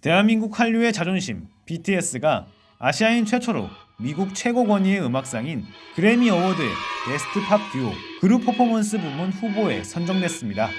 대한민국 한류의 자존심 BTS가 아시아인 최초로 미국 최고 권위의 음악상인 그래미 어워드의 Best Pop Duo Group Performance 부문 후보에 선정됐습니다.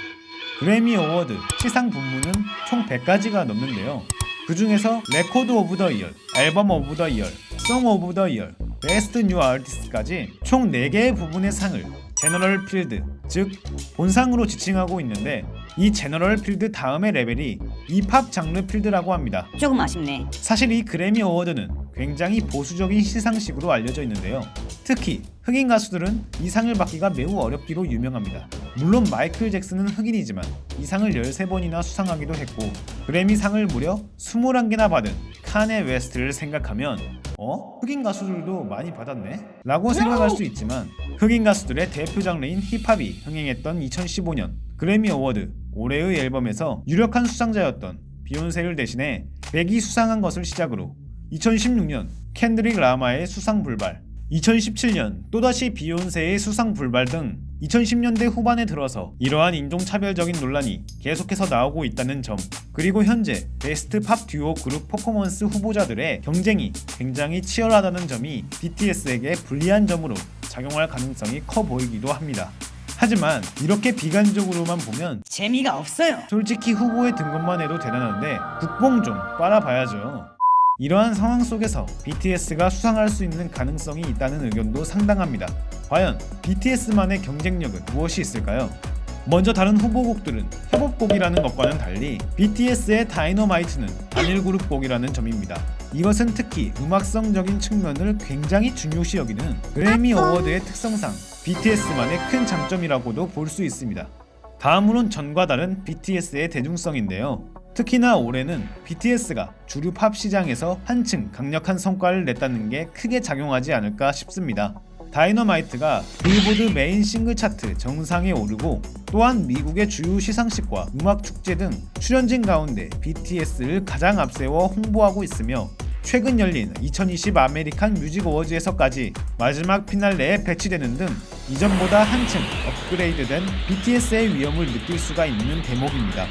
그래미 어워드 시상 부문은 총 100가지가 넘는데요. 그 중에서 Record of the Year, Album of the Year, Song of the Year, Best New Artist까지 총 4개의 부분의 상을 General Field, 즉 본상으로 지칭하고 있는데 이 General Field 다음의 레벨이 이 팝 장르 필드라고 합니다. 조금 아쉽네. 사실 이 그래미 어워드는 굉장히 보수적인 시상식으로 알려져 있는데요. 특히 흑인 가수들은 이 상을 받기가 매우 어렵기로 유명합니다. 물론 마이클 잭슨은 흑인이지만 이 상을 13번이나 수상하기도 했고 그래미 상을 무려 21개나 받은 카녜 웨스트를 생각하면 어? 흑인 가수들도 많이 받았네? 라고 생각할 수 있지만 흑인 가수들의 대표 장르인 힙합이 흥행했던 2015년 그래미 어워드 올해의 앨범에서 유력한 수상자였던 비욘세를 대신해 벡이 수상한 것을 시작으로 2016년 켄드릭 라마의 수상 불발 2017년 또다시 비욘세의 수상 불발 등 2010년대 후반에 들어서 이러한 인종차별적인 논란이 계속해서 나오고 있다는 점 그리고 현재 Best Pop Duo Group Performance 후보자들의 경쟁이 굉장히 치열하다는 점이 BTS에게 불리한 점으로 작용할 가능성이 커 보이기도 합니다. 하지만 이렇게 비관적으로만 보면 재미가 없어요. 솔직히 후보에 든 것만 해도 대단한데 국뽕 좀 빨아봐야죠. 이러한 상황 속에서 BTS가 수상할 수 있는 가능성이 있다는 의견도 상당합니다. 과연 BTS만의 경쟁력은 무엇이 있을까요? 먼저 다른 후보곡들은 협업곡이라는 것과는 달리 BTS의 다이너마이트는 단일 그룹 곡이라는 점입니다. 이것은 특히 음악성적인 측면을 굉장히 중요시 여기는 그래미 어워드의 특성상 BTS만의 큰 장점이라고도 볼 수 있습니다. 다음으론 전과 다른 BTS의 대중성인데요. 특히나 올해는 BTS가 주류 팝 시장에서 한층 강력한 성과를 냈다는 게 크게 작용하지 않을까 싶습니다. 다이너마이트가 빌보드 메인 싱글 차트 정상에 오르고 또한 미국의 주요 시상식과 음악 축제 등 출연진 가운데 BTS를 가장 앞세워 홍보하고 있으며 최근 열린 2020 아메리칸 뮤직 어워즈에서까지 마지막 피날레에 배치되는 등 이전보다 한층 업그레이드된 BTS의 위엄을 느낄 수가 있는 대목입니다.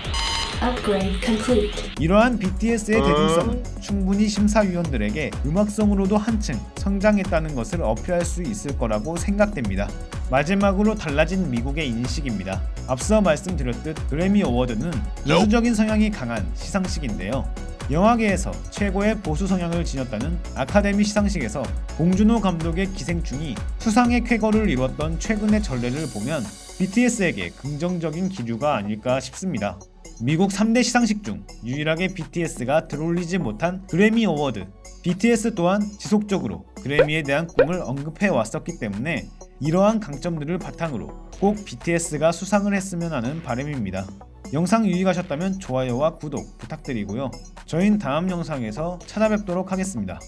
Upgrade complete. 이러한 BTS의 대중성은 충분히 심사위원들에게 음악성으로도 한층 성장했다는 것을 어필할 수 있을 거라고 생각됩니다. 마지막으로 달라진 미국의 인식입니다. 앞서 말씀드렸듯 그래미 어워드는 보수적인 성향이 강한 시상식인데요. 영화계에서 최고의 보수 성향을 지녔다는 아카데미 시상식에서 봉준호 감독의 기생충이 수상의 쾌거를 이뤘던 최근의 전례를 보면 BTS에게 긍정적인 기류가 아닐까 싶습니다. 미국 3대 시상식 중 유일하게 BTS가 들어올리지 못한 그래미 어워드 BTS 또한 지속적으로 그래미에 대한 꿈을 언급해 왔었기 때문에 이러한 강점들을 바탕으로 꼭 BTS가 수상을 했으면 하는 바람입니다. 영상 유익하셨다면 좋아요와 구독 부탁드리고요. 저희는 다음 영상에서 찾아뵙도록 하겠습니다.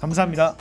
감사합니다.